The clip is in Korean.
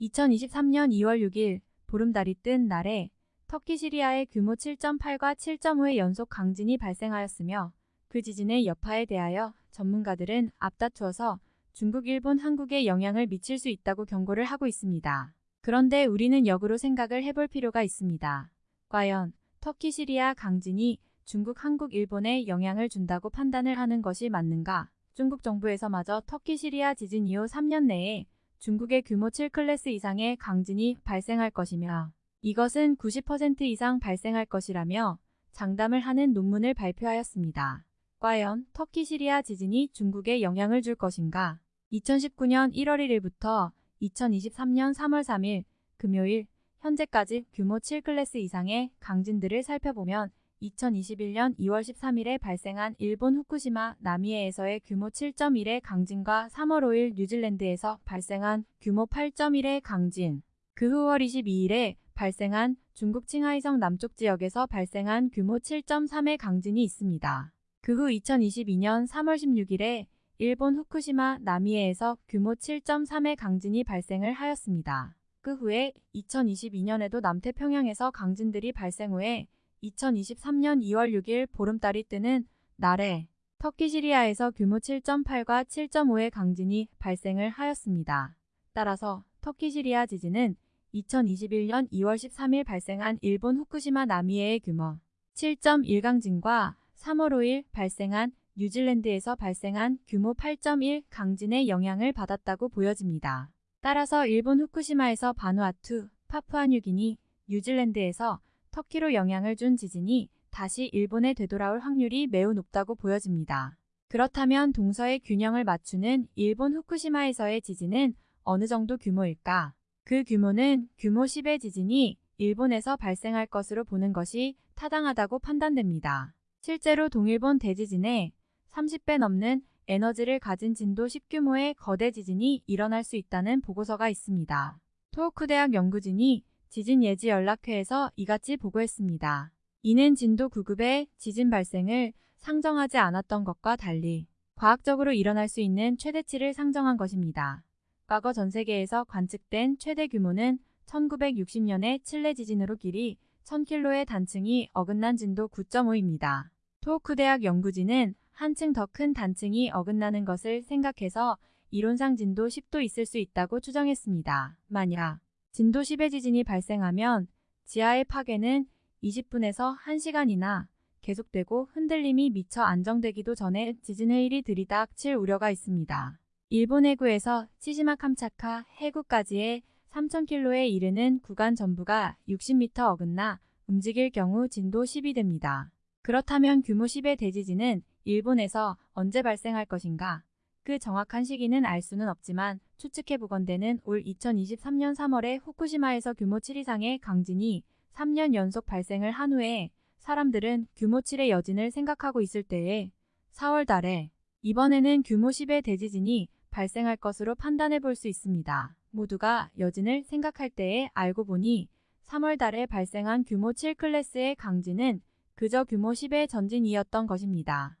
2023년 2월 6일 보름달이 뜬 날에 터키 시리아에 규모 7.8과 7.5의 연속 강진이 발생하였으며 그 지진의 여파에 대하여 전문가들은 앞다투어서 중국, 일본, 한국에 영향을 미칠 수 있다고 경고를 하고 있습니다. 그런데 우리는 역으로 생각을 해볼 필요가 있습니다. 과연 터키 시리아 강진이 중국, 한국, 일본에 영향을 준다고 판단을 하는 것이 맞는가? 중국 정부에서마저 터키 시리아 지진 이후 3년 내에 중국의 규모 7클래스 이상의 강진이 발생할 것이며 이것은 90% 이상 발생할 것이라며 장담을 하는 논문을 발표하였습니다. 과연 터키 시리아 지진이 중국에 영향을 줄 것인가? 2019년 1월 1일부터 2023년 3월 3일 금요일 현재까지 규모 7클래스 이상의 강진들을 살펴보면 2021년 2월 13일에 발생한 일본 후쿠시마 나미에에서의 규모 7.1의 강진과 3월 5일 뉴질랜드에서 발생한 규모 8.1의 강진, 그 후 5월 22일에 발생한 중국 칭하이성 남쪽 지역에서 발생한 규모 7.3의 강진이 있습니다. 그 후 2022년 3월 16일에 일본 후쿠시마 나미에에서 규모 7.3의 강진이 발생을 하였습니다. 그 후에 2022년에도 남태평양에서 강진들이 발생 후에 2023년 2월 6일 보름달이 뜨는 날에 터키 시리아에서 규모 7.8과 7.5의 강진이 발생을 하였습니다. 따라서 터키 시리아 지진은 2021년 2월 13일 발생한 일본 후쿠시마 나미에의 규모 7.1 강진과 3월 5일 발생한 뉴질랜드에서 발생한 규모 8.1 강진의 영향을 받았다고 보여집니다. 따라서 일본 후쿠시마에서 바누아투, 파푸아뉴기니, 뉴질랜드에서 터키로 영향을 준 지진이 다시 일본에 되돌아올 확률이 매우 높다고 보여집니다. 그렇다면 동서의 균형을 맞추는 일본 후쿠시마에서의 지진은 어느 정도 규모일까? 그 규모는 규모 10의 지진이 일본에서 발생할 것으로 보는 것이 타당하다고 판단됩니다. 실제로 동일본 대지진에 30배 넘는 에너지를 가진 진도 10규모의 거대 지진이 일어날 수 있다는 보고서가 있습니다. 토호쿠 대학 연구진이 지진 예지 연락회에서 이같이 보고했습니다. 이는 진도 9급의 지진 발생을 상정하지 않았던 것과 달리 과학적으로 일어날 수 있는 최대치를 상정한 것입니다. 과거 전 세계에서 관측된 최대 규모는 1960년의 칠레 지진으로 길이 1000km의 단층이 어긋난 진도 9.5입니다. 토호쿠 대학 연구진은 한층 더 큰 단층이 어긋나는 것을 생각해서 이론상 진도 10도 있을 수 있다고 추정했습니다. 만약 진도 10의 지진이 발생하면 지하의 파괴는 20분에서 1시간이나 계속되고 흔들림이 미처 안정되기도 전에 지진 해일이 들이닥칠 우려가 있습니다. 일본 해구에서 치시마 캄차카 해구까지의 3,000km에 이르는 구간 전부가 60m 어긋나 움직일 경우 진도 10이 됩니다. 그렇다면 규모 10의 대지진은 일본에서 언제 발생할 것인가? 그 정확한 시기는 알 수는 없지만 추측해 보건대는 올 2023년 3월에 후쿠시마에서 규모 7 이상의 강진이 3년 연속 발생을 한 후에 사람들은 규모 7의 여진을 생각하고 있을 때에 4월 달에 이번에는 규모 10의 대지진이 발생할 것으로 판단해 볼 수 있습니다. 모두가 여진을 생각할 때에 알고 보니 3월 달에 발생한 규모 7 클래스의 강진은 그저 규모 10의 전진이었던 것입니다.